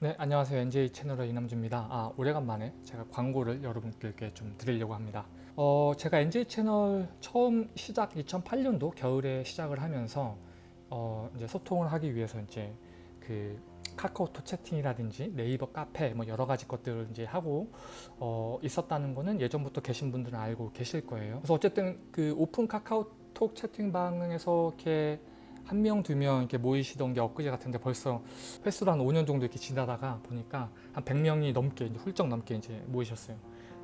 네, 안녕하세요. NJ 채널의 이남주입니다. 아, 오래간만에 제가 광고를 여러분들께 좀 드리려고 합니다. 어, 제가 NJ 채널 처음 시작 2008년도 겨울에 시작을 하면서 어, 이제 소통을 하기 위해서 이제 그 카카오톡 채팅이라든지 네이버 카페 뭐 여러 가지 것들을 이제 하고 어, 있었다는 거는 예전부터 계신 분들은 알고 계실 거예요. 그래서 어쨌든 그 오픈 카카오톡 채팅방에서 이렇게 한 명, 두 명 이렇게 모이시던 게 엊그제 같은데 벌써 횟수로 한 5년 정도 이렇게 지나다가 보니까 한 100명이 넘게, 이제 훌쩍 넘게 이제 모이셨어요.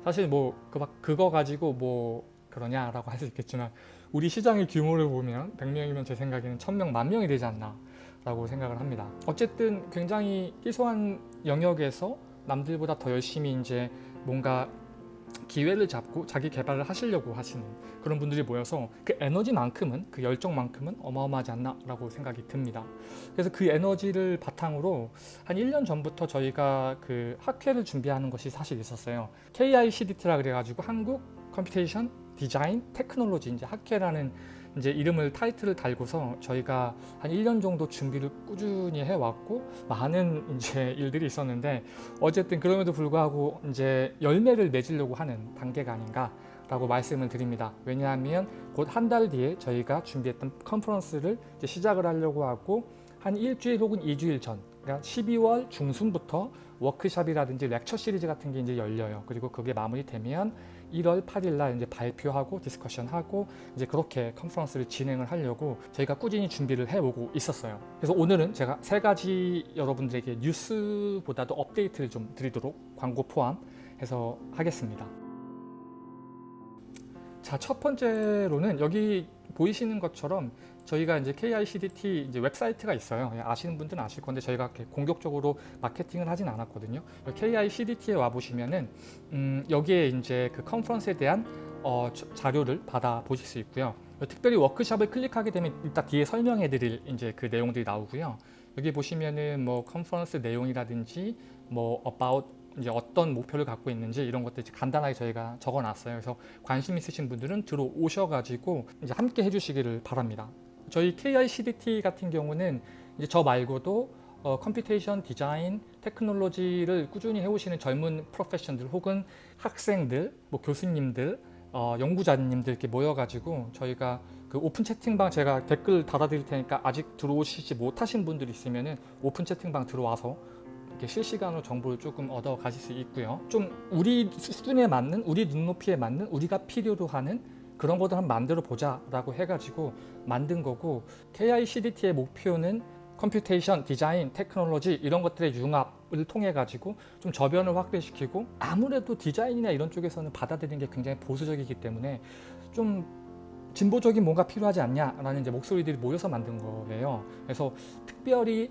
사실 뭐, 그 막, 그거 가지고 뭐, 그러냐라고 할 수 있겠지만, 우리 시장의 규모를 보면 100명이면 제 생각에는 1000명, 만 명이 되지 않나 라고 생각을 합니다. 어쨌든 굉장히 희소한 영역에서 남들보다 더 열심히 이제 뭔가 기회를 잡고 자기 개발을 하시려고 하시는 그런 분들이 모여서 그 에너지만큼은 그 열정만큼은 어마어마하지 않나 라고 생각이 듭니다. 그래서 그 에너지를 바탕으로 한 1년 전부터 저희가 그 학회를 준비하는 것이 사실 있었어요. KICDT라 그래가지고 한국 computation 디자인 테크놀로지 이제 학회라는 이제 이름을 타이틀을 달고서 저희가 한 1년 정도 준비를 꾸준히 해왔고 많은 이제 일들이 있었는데 어쨌든 그럼에도 불구하고 이제 열매를 맺으려고 하는 단계가 아닌가 라고 말씀을 드립니다. 왜냐하면 곧 한 달 뒤에 저희가 준비했던 컨퍼런스를 시작을 하려고 하고 한 일주일 혹은 이주일 전 그러니까 12월 중순부터 워크샵이라든지 lecture 시리즈 같은 게 이제 열려요. 그리고 그게 마무리되면 1월 8일 날 이제 발표하고 discussion하고 이제 그렇게 컨퍼런스를 진행을 하려고 저희가 꾸준히 준비를 해오고 있었어요. 그래서 오늘은 제가 세 가지 여러분들에게 뉴스보다도 업데이트를 좀 드리도록 광고 포함해서 하겠습니다. 자, 첫 번째로는 여기 보이시는 것처럼 저희가 이제 KICDT 이제 웹사이트가 있어요. 예, 아시는 분들은 아실 건데 저희가 공격적으로 마케팅을 하진 않았거든요. KICDT에 와 보시면은 음, 여기에 이제 그 컨퍼런스에 대한 어, 자료를 받아 보실 수 있고요. 특별히 워크샵을 클릭하게 되면 이따 뒤에 설명해 드릴 이제 그 내용들이 나오고요. 여기 보시면은 뭐 컨퍼런스 내용이라든지 뭐 about 이제 어떤 목표를 갖고 있는지 이런 것들 간단하게 저희가 적어놨어요. 그래서 관심 있으신 분들은 들어오셔가지고 이제 함께 해주시기를 바랍니다. 저희 KICDT 같은 경우는 이제 저 말고도 어, computation 디자인 테크놀로지를 꾸준히 해오시는 젊은 프로페셔널들 혹은 학생들, 뭐 교수님들, 어, 연구자님들 이렇게 모여가지고 저희가 그 오픈 채팅방 제가 댓글 달아드릴 테니까 아직 들어오시지 못하신 분들 있으면은 오픈 채팅방 들어와서 이렇게 실시간으로 정보를 조금 얻어 가실 수 있고요. 좀 우리 수준에 맞는, 우리 눈높이에 맞는, 우리가 필요로 하는 그런 것들 한번 만들어 보자 라고 해가지고 만든 거고 KICDT의 목표는 computation, 디자인, 테크놀로지 이런 것들의 융합을 통해 가지고 좀 저변을 확대시키고 아무래도 디자인이나 이런 쪽에서는 받아들이는 게 굉장히 보수적이기 때문에 좀 진보적인 뭔가 필요하지 않냐라는 이제 목소리들이 모여서 만든 거예요. 그래서 특별히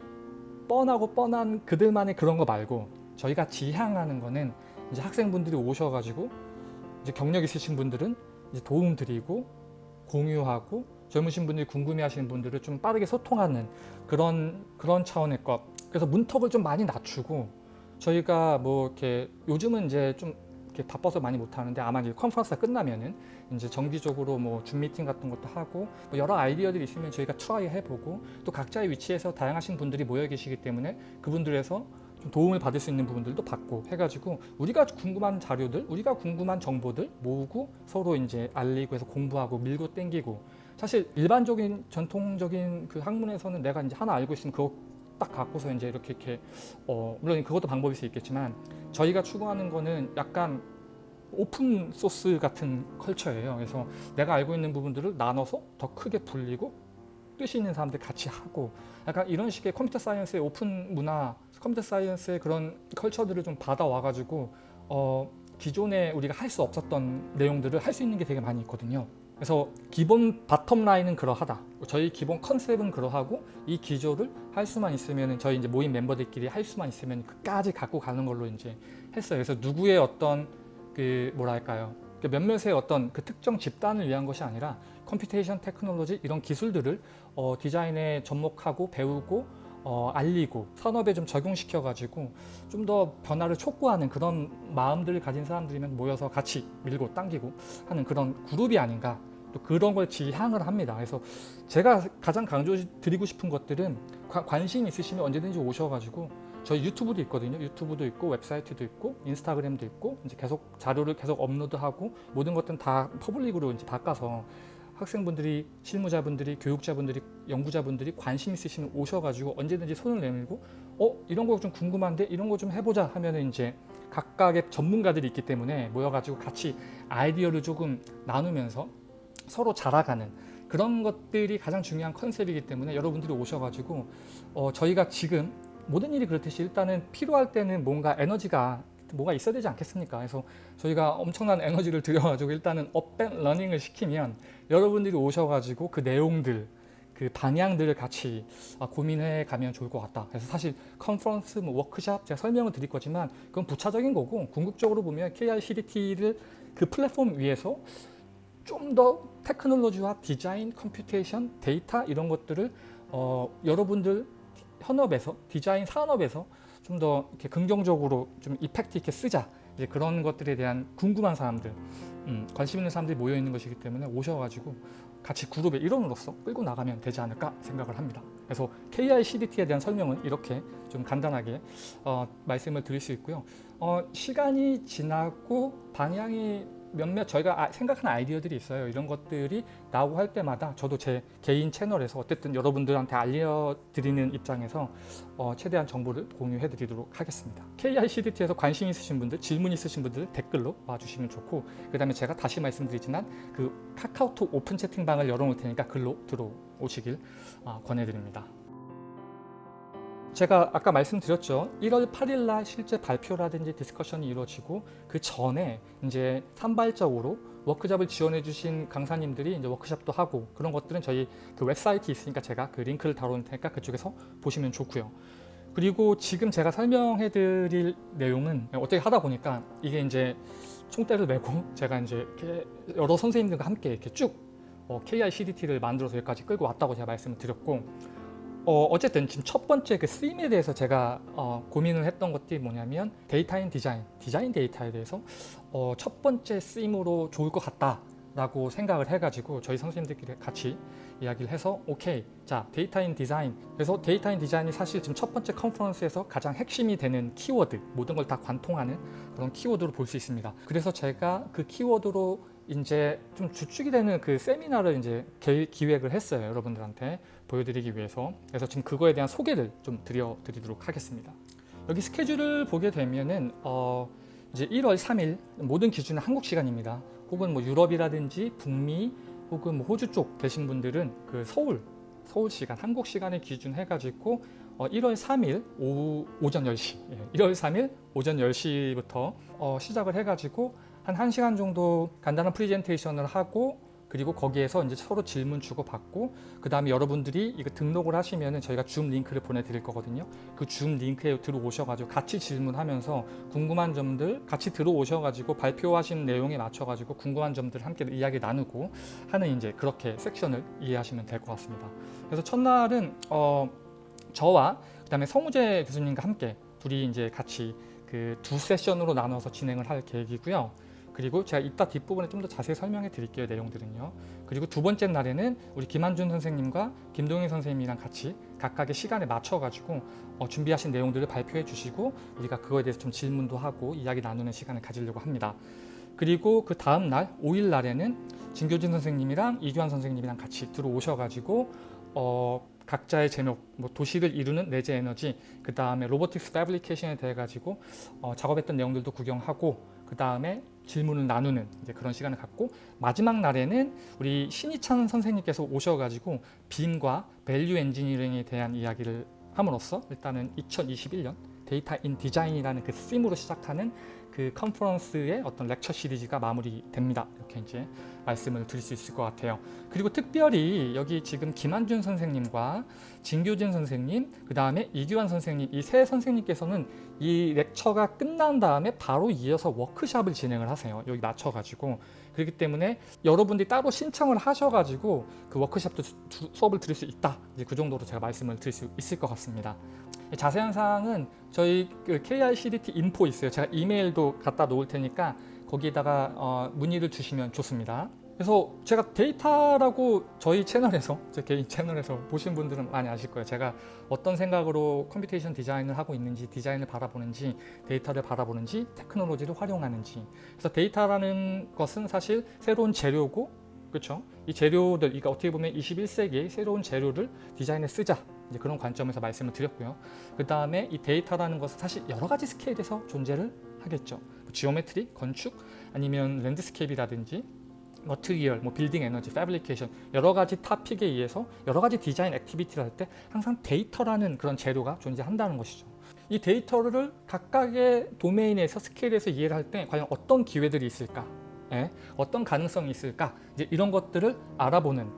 뻔하고 뻔한 그들만의 그런 거 말고 저희가 지향하는 거는 이제 학생분들이 오셔가지고 이제 경력 있으신 분들은 도움 드리고 공유하고 젊으신 분들이 궁금해하시는 분들을 좀 빠르게 소통하는 그런 그런 차원의 것. 그래서 문턱을 좀 많이 낮추고 저희가 뭐 이렇게 요즘은 이제 좀 이렇게 바빠서 많이 못 하는데 아마 이제 컨퍼런스가 끝나면은 이제 정기적으로 뭐 줌 미팅 같은 것도 하고 뭐 여러 아이디어들이 있으면 저희가 try 해보고 또 각자의 위치에서 다양하신 분들이 모여 계시기 때문에 그분들에서 좀 도움을 받을 수 있는 부분들도 받고 해가지고 우리가 궁금한 자료들, 우리가 궁금한 정보들 모으고 서로 이제 알리고 해서 공부하고 밀고 땡기고 사실 일반적인 전통적인 그 학문에서는 내가 이제 하나 알고 있으면 그거 딱 갖고서 이제 이렇게 이렇게 어 물론 그것도 방법일 수 있겠지만 저희가 추구하는 거는 약간 open source 같은 culture예요. 그래서 내가 알고 있는 부분들을 나눠서 더 크게 불리고 뜻이 있는 사람들 같이 하고 약간 이런 식의 computer science의 오픈 문화, computer science의 그런 culture들을 좀 받아와 가지고 어, 기존에 우리가 할 수 없었던 내용들을 할 수 있는 게 되게 많이 있거든요. 그래서 기본 bottom line은 그러하다. 저희 기본 컨셉은 그러하고 이 기조를 할 수만 있으면 저희 이제 모임 멤버들끼리 할 수만 있으면 끝까지 갖고 가는 걸로 이제 했어요. 그래서 누구의 어떤 그 뭐랄까요? 그 몇몇의 어떤 그 특정 집단을 위한 것이 아니라 computation technology 이런 기술들을 어, 디자인에 접목하고 배우고 어, 알리고 산업에 좀 적용시켜 가지고 좀 더 변화를 촉구하는 그런 마음들을 가진 사람들이면 모여서 같이 밀고 당기고 하는 그런 그룹이 아닌가. 또 그런 걸 지향을 합니다. 그래서 제가 가장 강조 드리고 싶은 것들은 관, 관심 있으시면 언제든지 오셔가지고 저희 유튜브도 있거든요. 유튜브도 있고 웹사이트도 있고 인스타그램도 있고 이제 계속 자료를 계속 업로드하고 모든 것들은 다 public으로 이제 바꿔서 학생분들이 실무자분들이 교육자분들이 연구자분들이 관심 있으시면 오셔가지고 언제든지 손을 내밀고 어 이런 거 좀 궁금한데 이런 거 좀 해보자 하면은 이제 각각의 전문가들이 있기 때문에 모여가지고 같이 아이디어를 조금 나누면서 서로 자라가는 그런 것들이 가장 중요한 컨셉이기 때문에 여러분들이 오셔가지고 어, 저희가 지금 모든 일이 그렇듯이 일단은 필요할 때는 뭔가 에너지가 뭐가 있어야 되지 않겠습니까? 그래서 저희가 엄청난 에너지를 들여가지고 일단은 up and running을 시키면 여러분들이 오셔가지고 그 내용들 그 방향들을 같이 아, 고민해 가면 좋을 것 같다. 그래서 사실 컨퍼런스, 뭐 워크샵 제가 설명을 드릴 거지만 그건 부차적인 거고 궁극적으로 보면 KICDT를 그 플랫폼 위에서 좀 더 테크놀로지와 디자인, computation, 데이터 이런 것들을 어, 여러분들 현업에서 디자인 산업에서 좀 더 이렇게 긍정적으로 좀 effect 있게 쓰자 이제 그런 것들에 대한 궁금한 사람들, 음, 관심 있는 사람들이 모여 있는 것이기 때문에 오셔가지고 같이 그룹의 일원으로서 끌고 나가면 되지 않을까 생각을 합니다. 그래서 KICDT에 대한 설명은 이렇게 좀 간단하게 어, 말씀을 드릴 수 있고요. 어, 시간이 지나고 방향이 몇몇 저희가 아, 생각하는 아이디어들이 있어요. 이런 것들이 나오고 할 때마다 저도 제 개인 채널에서 어쨌든 여러분들한테 알려드리는 입장에서 어, 최대한 정보를 공유해 드리도록 하겠습니다. KICDT에서 관심 있으신 분들, 질문 있으신 분들 댓글로 와주시면 좋고 그 다음에 제가 다시 말씀드리지만 그 카카오톡 오픈 채팅방을 열어놓을 테니까 글로 들어오시길 어, 권해드립니다. 제가 아까 말씀드렸죠. 1월 8일 날 실제 발표라든지 discussion이 이루어지고 그 전에 이제 산발적으로 워크샵을 지원해 주신 강사님들이 이제 워크샵도 하고 그런 것들은 저희 그 웹사이트 있으니까 제가 그 링크를 달아놓을 테니까 그쪽에서 보시면 좋고요. 그리고 지금 제가 설명해 드릴 내용은 어떻게 하다 보니까 이게 이제 총대를 메고 제가 이제 여러 선생님들과 함께 이렇게 쭉 어, KICDT를 만들어서 여기까지 끌고 왔다고 제가 말씀을 드렸고 어, 어쨌든 지금 첫 번째 그 쓰임에 대해서 제가 어, 고민을 했던 것들이 뭐냐면 data in design, 디자인 데이터에 대해서 어, 첫 번째 쓰임으로 좋을 것 같다 라고 생각을 해가지고 저희 선생님들끼리 같이 이야기를 해서 오케이 자 data in design 그래서 data in design이 사실 지금 첫 번째 컨퍼런스에서 가장 핵심이 되는 키워드 모든 걸 다 관통하는 그런 키워드로 볼 수 있습니다. 그래서 제가 그 키워드로 이제 좀 주축이 되는 그 세미나를 이제 기획을 했어요 여러분들한테 보여드리기 위해서. 그래서 지금 그거에 대한 소개를 좀 드려드리도록 하겠습니다. 여기 스케줄을 보게 되면은 어 이제 1월 3일 모든 기준은 한국 시간입니다. 혹은 뭐 유럽이라든지 북미 혹은 뭐 호주 쪽 계신 분들은 그 서울 서울 시간 한국 시간에 기준 해가지고 어 1월 3일 오후 오전 10시 예, 1월 3일 오전 10시부터 어 시작을 해가지고 한 1시간 정도 간단한 프리젠테이션을 하고 그리고 거기에서 이제 서로 질문 주고 받고 그 다음에 여러분들이 이거 등록을 하시면은 저희가 줌 링크를 보내드릴 거거든요. 그 줌 링크에 들어오셔가지고 같이 질문하면서 궁금한 점들 같이 들어오셔가지고 발표하신 내용에 맞춰가지고 궁금한 점들 함께 이야기 나누고 하는 이제 그렇게 섹션을 이해하시면 될 것 같습니다. 그래서 첫날은 어 저와 그 다음에 성우재 교수님과 함께 둘이 이제 같이 그 두 세션으로 나눠서 진행을 할 계획이고요. 그리고 제가 이따 뒷부분에 좀 더 자세히 설명해 드릴게요 내용들은요. 그리고 두 번째 날에는 우리 김한준 선생님과 김동희 선생님이랑 같이 각각의 시간에 맞춰 가지고 어, 준비하신 내용들을 발표해 주시고 우리가 그거에 대해서 좀 질문도 하고 이야기 나누는 시간을 가지려고 합니다. 그리고 그 다음 날 5일 날에는 진교진 선생님이랑 이규환 선생님이랑 같이 들어오셔 가지고 어, 각자의 제목, 뭐 도시를 이루는 내재 에너지, 그 다음에 robotics fabrication에 대해 가지고 어, 작업했던 내용들도 구경하고 그 다음에 질문을 나누는 이제 그런 시간을 갖고 마지막 날에는 우리 신희찬 선생님께서 오셔가지고 BIM과 value engineering에 대한 이야기를 함으로써 일단은 2021년 data in design이라는 그 theme으로 시작하는 그 컨퍼런스의 어떤 렉처 시리즈가 마무리됩니다. 이렇게 이제 말씀을 드릴 수 있을 것 같아요. 그리고 특별히 여기 지금 김한준 선생님과 진교진 선생님, 그 다음에 이규환 선생님 이 세 선생님께서는 이 렉처가 끝난 다음에 바로 이어서 워크샵을 진행을 하세요. 여기 맞춰가지고 그렇기 때문에 여러분들이 따로 신청을 하셔가지고 그 워크샵도 수업을 들을 수 있다. 이제 그 정도로 제가 말씀을 드릴 수 있을 것 같습니다. 자세한 사항은 저희 그 KICDT info 있어요. 제가 이메일도 갖다 놓을 테니까 거기에다가 어, 문의를 주시면 좋습니다. 그래서 제가 데이터라고 저희 채널에서 제 개인 채널에서 보신 분들은 많이 아실 거예요. 제가 어떤 생각으로 computation design을 하고 있는지 디자인을 바라보는지 데이터를 바라보는지 테크놀로지를 활용하는지 그래서 데이터라는 것은 사실 새로운 재료고 그렇죠? 이 재료들, 그러니까 어떻게 보면 21세기의 새로운 재료를 디자인에 쓰자 이제 그런 관점에서 말씀을 드렸고요. 그 다음에 이 데이터라는 것은 사실 여러 가지 스케일에서 존재를 하겠죠. geometry, 건축, 아니면 landscape라든지 material, 뭐 빌딩 에너지, fabrication 여러 가지 topic에 의해서 여러 가지 디자인 activity를 할 때 항상 데이터라는 그런 재료가 존재한다는 것이죠. 이 데이터를 각각의 도메인에서 스케일에서 이해를 할 때 과연 어떤 기회들이 있을까? 예? 어떤 가능성이 있을까? 이제 이런 것들을 알아보는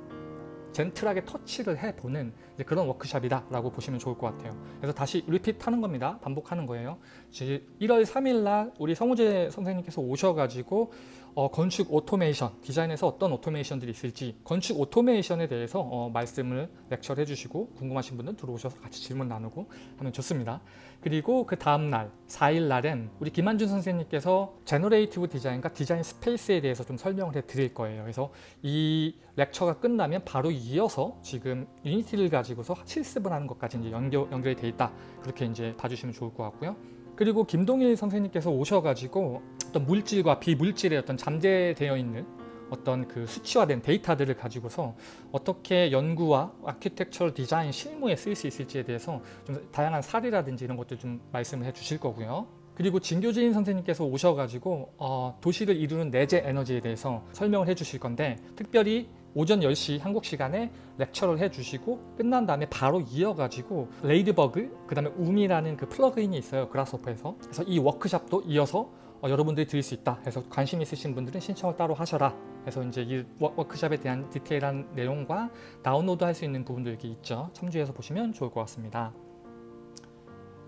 gentle하게 터치를 해보는 그런 워크샵이다 라고 보시면 좋을 것 같아요. 그래서 다시 repeat 하는 겁니다. 반복하는 거예요. 1월 3일 날 우리 성우재 선생님께서 오셔가지고 어, 건축 오토메이션, 디자인에서 어떤 오토메이션들이 있을지 건축 오토메이션에 대해서 어, 말씀을 lecture를 해주시고 궁금하신 분들 들어오셔서 같이 질문 나누고 하면 좋습니다. 그리고 그 다음 날 4일 날엔 우리 김한준 선생님께서 generative 디자인과 디자인 space에 대해서 좀 설명을 해 드릴 거예요. 그래서 이 lecture가 끝나면 바로 이어서 지금 Unity를 가지고서 실습을 하는 것까지 이제 연결, 연결이 돼 있다. 그렇게 이제 봐주시면 좋을 것 같고요. 그리고 김동일 선생님께서 오셔가지고 어떤 물질과 비물질의 어떤 잠재되어 있는 어떤 그 수치화된 데이터들을 가지고서 어떻게 연구와 architectural 디자인 실무에 쓰일 수 있을지에 대해서 좀 다양한 사례라든지 이런 것들 좀 말씀을 해 주실 거고요. 그리고 진교진 선생님께서 오셔가지고 어, 도시를 이루는 내재 에너지에 대해서 설명을 해 주실 건데 특별히 오전 10시 한국 시간에 lecture를 해주시고 끝난 다음에 바로 이어가지고 Ladybug 그 다음에 UMI라는 그 plugin이 있어요 Grasshopper에서. 그래서 이 워크샵도 이어서 어, 여러분들이 들을 수 있다 해서 관심 있으신 분들은 신청을 따로 하셔라 해서 이제 이 워크샵에 대한 디테일한 내용과 다운로드 할 수 있는 부분도 여기 있죠. 참조해서 보시면 좋을 것 같습니다.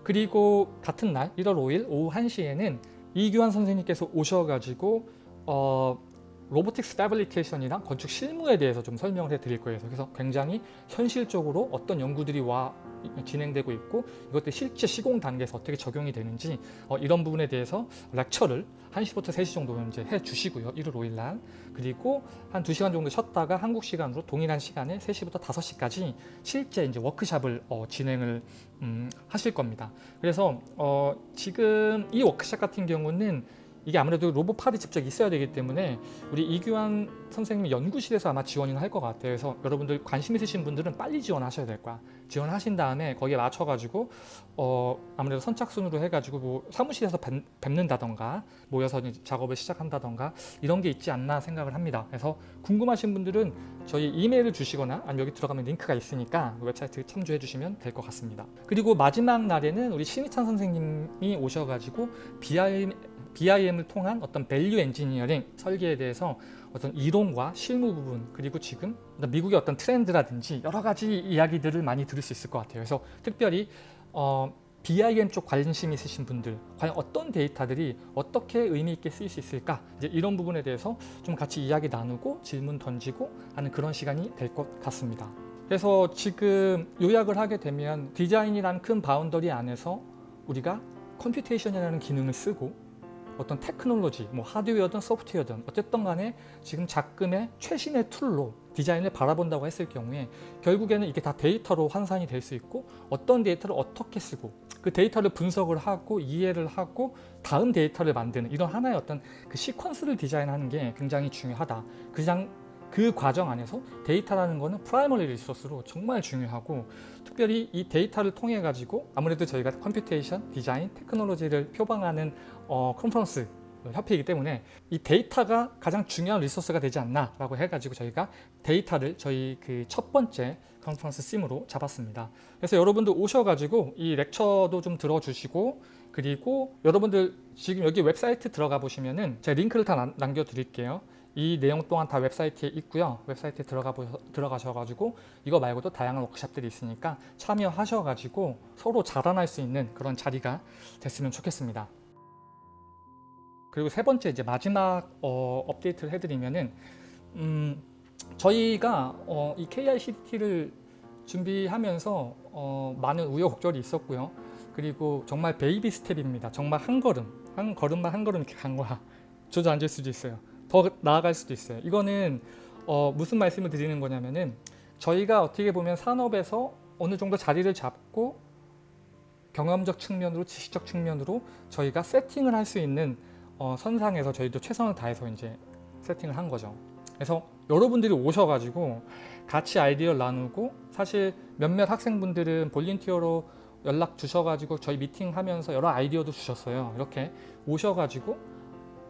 그리고 같은 날 1월 5일 오후 1시에는 이규환 선생님께서 오셔가지고 어, 로보틱스 패브리케이션이랑 건축 실무에 대해서 좀 설명을 해 드릴 거예요. 그래서 굉장히 현실적으로 어떤 연구들이 와 진행되고 있고 이것들 실제 시공 단계에서 어떻게 적용이 되는지 어, 이런 부분에 대해서 렉처를 1시부터 3시 정도 이제 해 주시고요. 1월 5일 날. 그리고 한 2시간 정도 쉬었다가 한국 시간으로 동일한 시간에 3시부터 5시까지 실제 이제 워크샵을 어, 진행을 음, 하실 겁니다. 그래서 어, 지금 이 워크샵 같은 경우는 이게 아무래도 로봇팔이 직접 있어야 되기 때문에 우리 이규환 선생님 연구실에서 아마 지원을 할 것 같아요. 그래서 여러분들 관심 있으신 분들은 빨리 지원하셔야 될 거야. 지원하신 다음에 거기에 맞춰가지고 어 아무래도 선착순으로 해가지고 뭐 사무실에서 뵙, 뵙는다던가 모여서 작업을 시작한다던가 이런 게 있지 않나 생각을 합니다. 그래서 궁금하신 분들은 저희 이메일을 주시거나 아니면 여기 들어가면 링크가 있으니까 그 웹사이트 참조해 주시면 될 것 같습니다. 그리고 마지막 날에는 우리 신희찬 선생님이 오셔가지고 BIM BIM을 통한 어떤 value engineering 설계에 대해서 어떤 이론과 실무 부분 그리고 지금 미국의 어떤 트렌드라든지 여러 가지 이야기들을 많이 들을 수 있을 것 같아요. 그래서 특별히 어, BIM 쪽 관심 있으신 분들 과연 어떤 데이터들이 어떻게 의미 있게 쓰일 수 있을까 이제 이런 부분에 대해서 좀 같이 이야기 나누고 질문 던지고 하는 그런 시간이 될 것 같습니다. 그래서 지금 요약을 하게 되면 디자인이란 큰 바운더리 안에서 우리가 computation이라는 기능을 쓰고 어떤 테크놀로지, 뭐 하드웨어든 소프트웨어든 어쨌든 간에 지금 작금의 최신의 tool로 디자인을 바라본다고 했을 경우에 결국에는 이게 다 데이터로 환산이 될 수 있고 어떤 데이터를 어떻게 쓰고 그 데이터를 분석을 하고 이해를 하고 다음 데이터를 만드는 이런 하나의 어떤 그 시퀀스를 디자인하는 게 굉장히 중요하다. 그냥 그 과정 안에서 데이터라는 거는 primary resource로 정말 중요하고 특별히 이 데이터를 통해 가지고 아무래도 저희가 computation, 디자인, 테크놀로지를 표방하는 어, 컨퍼런스 협회이기 때문에 이 데이터가 가장 중요한 resource가 되지 않나 라고 해가지고 저희가 데이터를 저희 그 첫 번째 컨퍼런스 theme으로 잡았습니다. 그래서 여러분들 오셔가지고 이 lecture도 좀 들어주시고 그리고 여러분들 지금 여기 웹사이트 들어가 보시면은 제가 링크를 다 남겨 드릴게요 이 내용 또한 다 웹사이트에 있고요. 웹사이트에 들어가 보셔, 들어가셔가지고 이거 말고도 다양한 워크샵들이 있으니까 참여하셔가지고 서로 자라날 수 있는 그런 자리가 됐으면 좋겠습니다. 그리고 세 번째 이제 마지막 어, 업데이트를 해드리면은 음, 저희가 어, 이 KICT를 준비하면서 어, 많은 우여곡절이 있었고요. 그리고 정말 baby step입니다. 정말 한 걸음, 한 걸음만 한 걸음 이렇게 간 거야. 주저앉을 수도 있어요. 더 나아갈 수도 있어요. 이거는 어, 무슨 말씀을 드리는 거냐면은 저희가 어떻게 보면 산업에서 어느 정도 자리를 잡고 경험적 측면으로 지식적 측면으로 저희가 세팅을 할 수 있는 어, 선상에서 저희도 최선을 다해서 이제 세팅을 한 거죠. 그래서 여러분들이 오셔가지고 같이 아이디어를 나누고 사실 몇몇 학생분들은 볼린티어로 연락 주셔가지고 저희 미팅하면서 여러 아이디어도 주셨어요. 이렇게 오셔가지고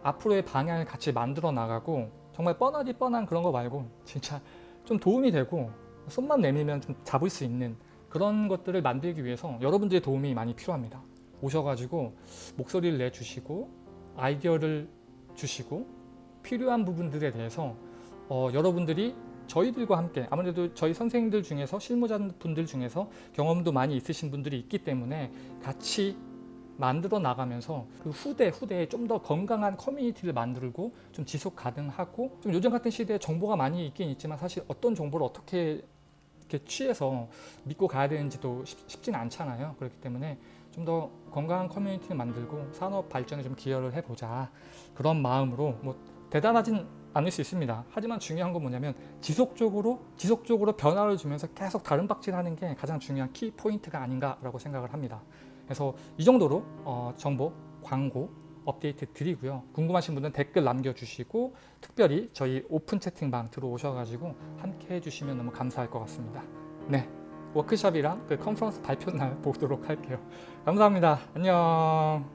앞으로의 방향을 같이 만들어 나가고 정말 뻔하디 뻔한 그런 거 말고 진짜 좀 도움이 되고 손만 내밀면 좀 잡을 수 있는 그런 것들을 만들기 위해서 여러분들의 도움이 많이 필요합니다. 오셔가지고 목소리를 내주시고 아이디어를 주시고 필요한 부분들에 대해서 어, 여러분들이 저희들과 함께 아무래도 저희 선생님들 중에서 실무자분들 중에서 경험도 많이 있으신 분들이 있기 때문에 같이 만들어 나가면서 그 후대 후대에 좀 더 건강한 커뮤니티를 만들고 좀 지속 가능하고 좀 요즘 같은 시대에 정보가 많이 있긴 있지만 사실 어떤 정보를 어떻게 이렇게 취해서 믿고 가야 되는지도 쉽, 쉽지는 않잖아요. 그렇기 때문에 좀 더 건강한 커뮤니티를 만들고 산업 발전에 좀 기여를 해보자 그런 마음으로 뭐 대단하진 않을 수 있습니다. 하지만 중요한 건 뭐냐면 지속적으로 지속적으로 변화를 주면서 계속 달음박질하는 게 가장 중요한 키 포인트가 아닌가 라고 생각을 합니다. 그래서 이 정도로 어, 정보, 광고 업데이트 드리고요. 궁금하신 분은 댓글 남겨주시고 특별히 저희 오픈 채팅방 들어오셔가지고 함께 해주시면 너무 감사할 것 같습니다. 네, 워크숍이랑 그 컨퍼런스 발표 날 보도록 할게요. 감사합니다. 안녕.